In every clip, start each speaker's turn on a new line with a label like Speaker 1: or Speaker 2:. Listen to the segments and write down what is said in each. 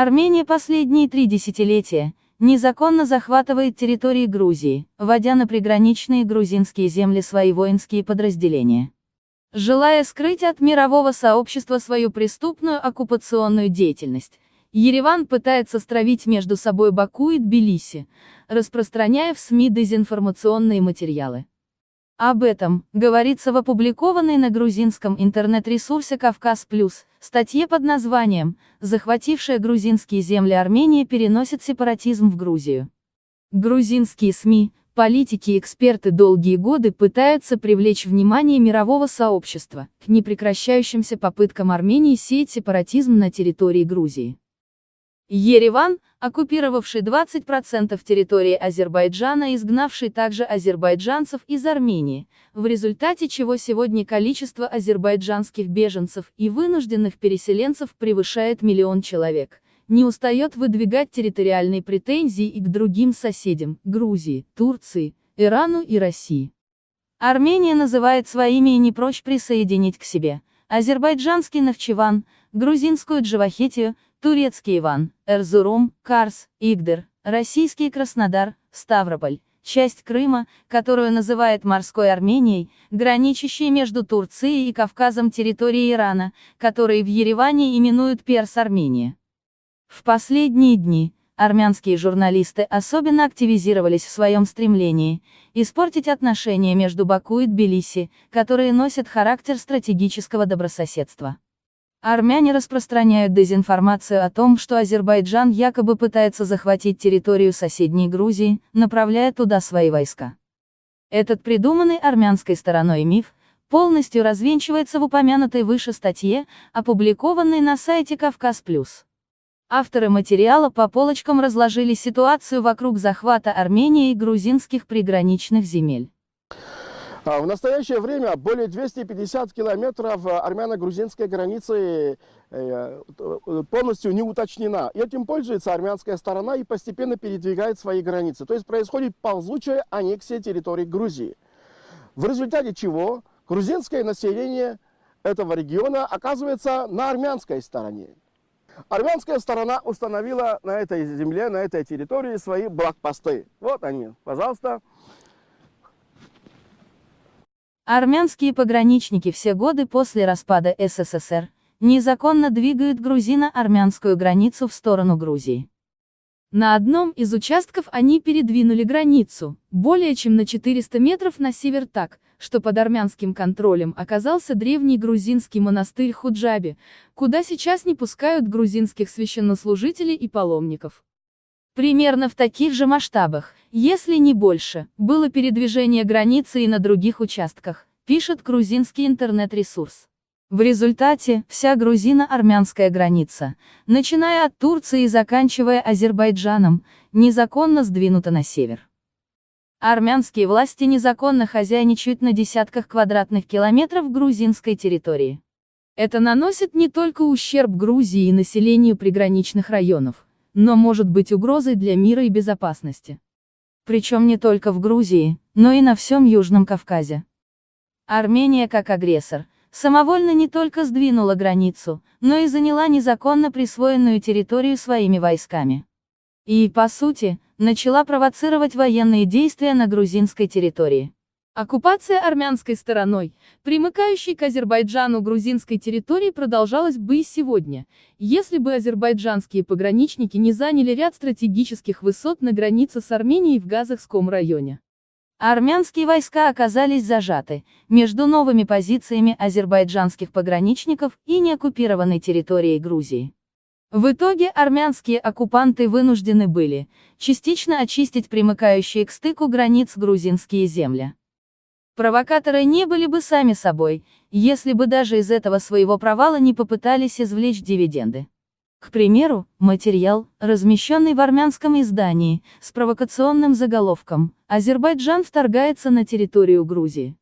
Speaker 1: Армения последние три десятилетия незаконно захватывает территории Грузии, вводя на приграничные грузинские земли свои воинские подразделения. Желая скрыть от мирового сообщества свою преступную оккупационную деятельность, Ереван пытается стравить между собой Баку и Тбилиси, распространяя в СМИ дезинформационные материалы. Об этом говорится в опубликованной на грузинском интернет-ресурсе «Кавказ Плюс» статье под названием «Захватившая грузинские земли Армения переносит сепаратизм в Грузию». Грузинские СМИ, политики и эксперты долгие годы пытаются привлечь внимание мирового сообщества к непрекращающимся попыткам Армении сеять сепаратизм на территории Грузии. Ереван, оккупировавший 20% территории Азербайджана и изгнавший также азербайджанцев из Армении, в результате чего сегодня количество азербайджанских беженцев и вынужденных переселенцев превышает миллион человек, не устает выдвигать территориальные претензии и к другим соседям – Грузии, Турции, Ирану и России. Армения называет своими и не прочь присоединить к себе азербайджанский Навчеван, грузинскую Джавахетию, турецкий Иван, Эрзурум, Карс, Игдер, российский Краснодар, Ставрополь, часть Крыма, которую называет морской Арменией, граничащей между Турцией и Кавказом территории Ирана, которые в Ереване именуют Перс-Армения. В последние дни, армянские журналисты особенно активизировались в своем стремлении испортить отношения между Баку и Тбилиси, которые носят характер стратегического добрососедства. Армяне распространяют дезинформацию о том, что Азербайджан якобы пытается захватить территорию соседней Грузии, направляя туда свои войска. Этот придуманный армянской стороной миф, полностью развенчивается в упомянутой выше статье, опубликованной на сайте Кавказ+. Авторы материала по полочкам разложили ситуацию вокруг захвата Армении и грузинских приграничных земель.
Speaker 2: А, в настоящее время более 250 километров э, армяно-грузинской границы э, полностью не уточнена. Этим пользуется армянская сторона и постепенно передвигает свои границы. То есть происходит ползучая аннексия территории Грузии. В результате чего грузинское население этого региона оказывается на армянской стороне. Армянская сторона установила на этой земле, на этой территории свои блокпосты. Вот они, пожалуйста.
Speaker 1: Армянские пограничники все годы после распада СССР незаконно двигают грузино-армянскую границу в сторону Грузии. На одном из участков они передвинули границу, более чем на 400 метров на север так, что под армянским контролем оказался древний грузинский монастырь Худжаби, куда сейчас не пускают грузинских священнослужителей и паломников. Примерно в таких же масштабах, если не больше, было передвижение границы и на других участках, пишет грузинский интернет-ресурс. В результате, вся грузино-армянская граница, начиная от Турции и заканчивая Азербайджаном, незаконно сдвинута на север. Армянские власти незаконно хозяйничают на десятках квадратных километров грузинской территории. Это наносит не только ущерб Грузии и населению приграничных районов, но может быть угрозой для мира и безопасности. Причем не только в Грузии, но и на всем Южном Кавказе. Армения как агрессор, самовольно не только сдвинула границу, но и заняла незаконно присвоенную территорию своими войсками. И, по сути, начала провоцировать военные действия на грузинской территории. Оккупация армянской стороной, примыкающей к Азербайджану грузинской территории продолжалась бы и сегодня, если бы азербайджанские пограничники не заняли ряд стратегических высот на границе с Арменией в Газахском районе. Армянские войска оказались зажаты между новыми позициями азербайджанских пограничников и неоккупированной территорией Грузии. В итоге армянские оккупанты вынуждены были частично очистить примыкающие к стыку границ грузинские земли. Провокаторы не были бы сами собой, если бы даже из этого своего провала не попытались извлечь дивиденды. К примеру, материал, размещенный в армянском издании, с провокационным заголовком «Азербайджан вторгается на территорию Грузии».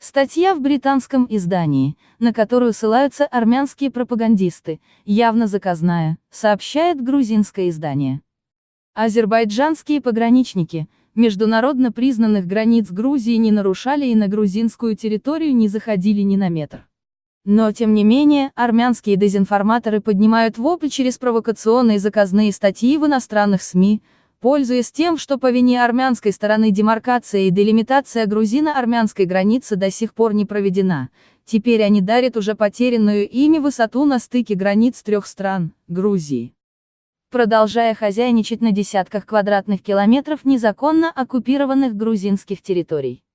Speaker 1: Статья в британском издании, на которую ссылаются армянские пропагандисты, явно заказная, сообщает грузинское издание. Азербайджанские пограничники, международно признанных границ Грузии не нарушали и на грузинскую территорию не заходили ни на метр. Но тем не менее, армянские дезинформаторы поднимают вопль через провокационные заказные статьи в иностранных СМИ, пользуясь тем, что по вине армянской стороны демаркация и делимитация грузино-армянской границы до сих пор не проведена, теперь они дарят уже потерянную ими высоту на стыке границ трех стран – Грузии. Продолжая хозяйничать на десятках квадратных километров незаконно оккупированных грузинских территорий.